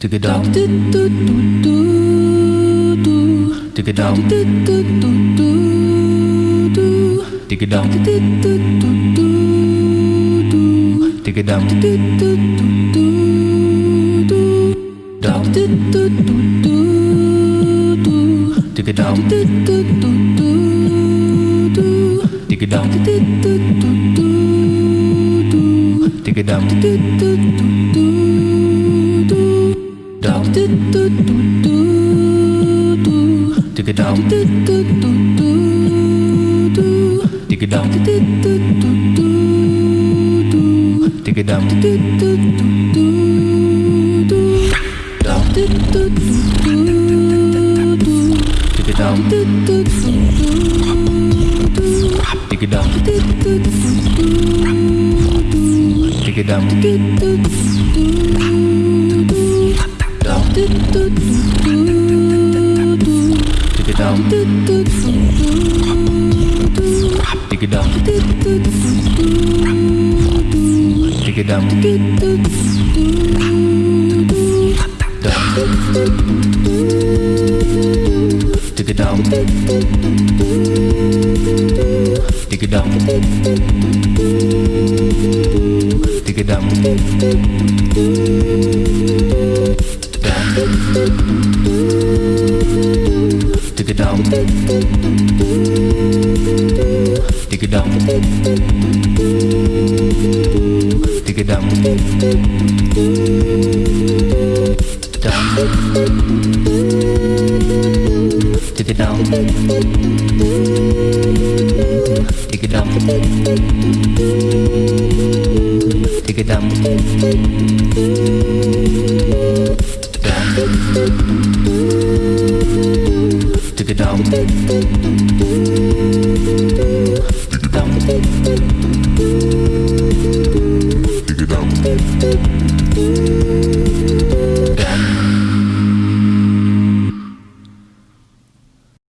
Dig it down. Dig it down. Dig it down. Dig it down. Down. Take it down. Dig it down. Dig it down. Dig it. Dig it down. Dig it down. Dig. Down. Dig. Dig dum. Dum. Dum.